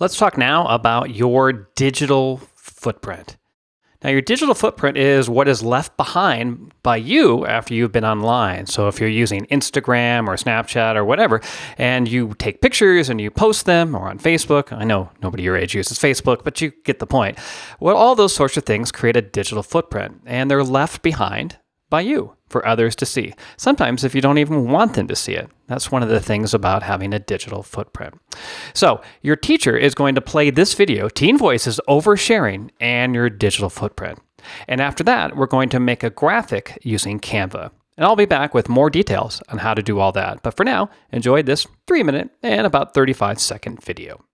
Let's talk now about your digital footprint. Now, your digital footprint is what is left behind by you after you've been online. So, if you're using Instagram or Snapchat or whatever, and you take pictures and you post them or on Facebook, I know nobody your age uses Facebook, but you get the point. Well, all those sorts of things create a digital footprint, and they're left behind by you for others to see. Sometimes, if you don't even want them to see it. That's one of the things about having a digital footprint. So, your teacher is going to play this video, Teen Voices Oversharing and Your Digital Footprint. And after that, we're going to make a graphic using Canva. And I'll be back with more details on how to do all that. But for now, enjoy this three minute and about 35 second video.